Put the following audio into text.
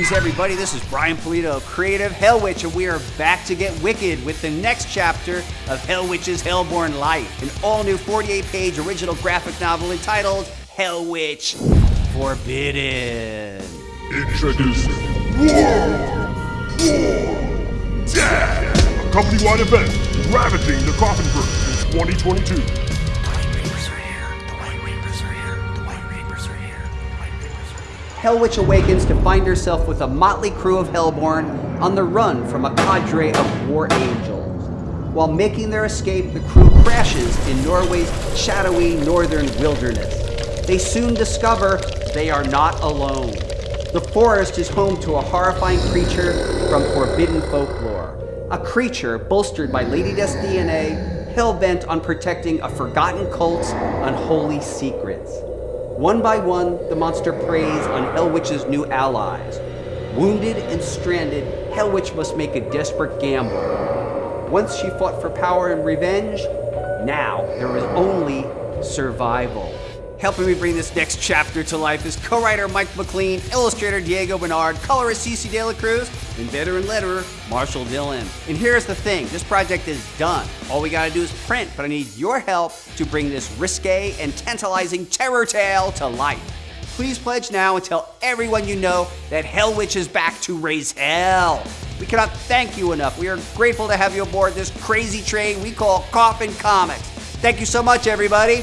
Greetings, everybody. This is Brian Pulido, creative Hell Witch, and we are back to get wicked with the next chapter of Hell Witch's Hellborn Life, an all new 48 page original graphic novel entitled Hell Witch Forbidden. Introducing War, War, Death, a company-wide event ravaging the Coffin Verse in 2022. Hell Witch awakens to find herself with a motley crew of Hellborn on the run from a cadre of war angels. While making their escape, the crew crashes in Norway's shadowy northern wilderness. They soon discover they are not alone. The forest is home to a horrifying creature from forbidden folklore. A creature bolstered by Lady Death's DNA, hell bent on protecting a forgotten cult's unholy secrets. One by one, the monster preys on Hellwitch's new allies. Wounded and stranded, Hellwitch must make a desperate gamble. Once she fought for power and revenge, now there is only survival. Helping me bring this next chapter to life is co-writer Mike MacLean, illustrator Diego Bernard, colorist Cece De La Cruz, and veteran letterer Marshall Dillon. And here's the thing, this project is done. All we gotta do is print, but I need your help to bring this risque and tantalizing terror tale to life. Please pledge now and tell everyone you know that Hell Witch is back to raise hell. We cannot thank you enough. We are grateful to have you aboard this crazy train we call Coffin Comics. Thank you so much, everybody.